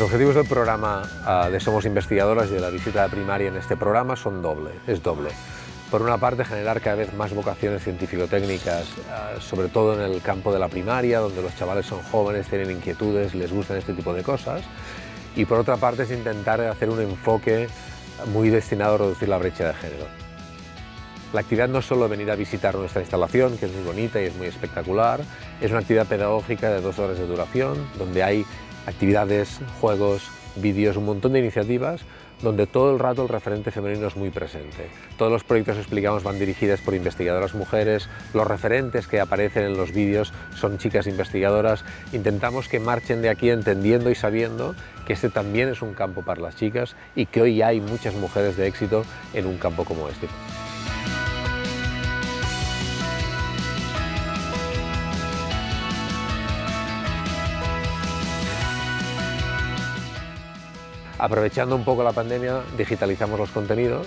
Los objetivos del programa uh, de Somos Investigadoras y de la visita de primaria en este programa son doble, es doble. Por una parte, generar cada vez más vocaciones científico-técnicas, uh, sobre todo en el campo de la primaria, donde los chavales son jóvenes, tienen inquietudes, les gustan este tipo de cosas. Y por otra parte, es intentar hacer un enfoque muy destinado a reducir la brecha de género. La actividad no es solo venir a visitar nuestra instalación, que es muy bonita y es muy espectacular, es una actividad pedagógica de dos horas de duración, donde hay actividades, juegos, vídeos, un montón de iniciativas donde todo el rato el referente femenino es muy presente. Todos los proyectos que explicamos van dirigidos por investigadoras mujeres, los referentes que aparecen en los vídeos son chicas investigadoras. Intentamos que marchen de aquí entendiendo y sabiendo que este también es un campo para las chicas y que hoy hay muchas mujeres de éxito en un campo como este. Aprovechando un poco la pandemia, digitalizamos los contenidos,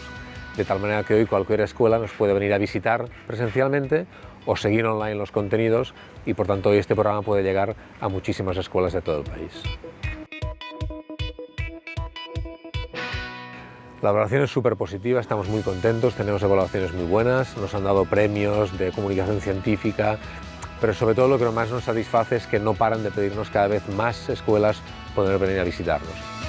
de tal manera que hoy cualquier escuela nos puede venir a visitar presencialmente o seguir online los contenidos y por tanto hoy este programa puede llegar a muchísimas escuelas de todo el país. La evaluación es súper positiva, estamos muy contentos, tenemos evaluaciones muy buenas, nos han dado premios de comunicación científica, pero sobre todo lo que más nos satisface es que no paran de pedirnos cada vez más escuelas poder venir a visitarnos.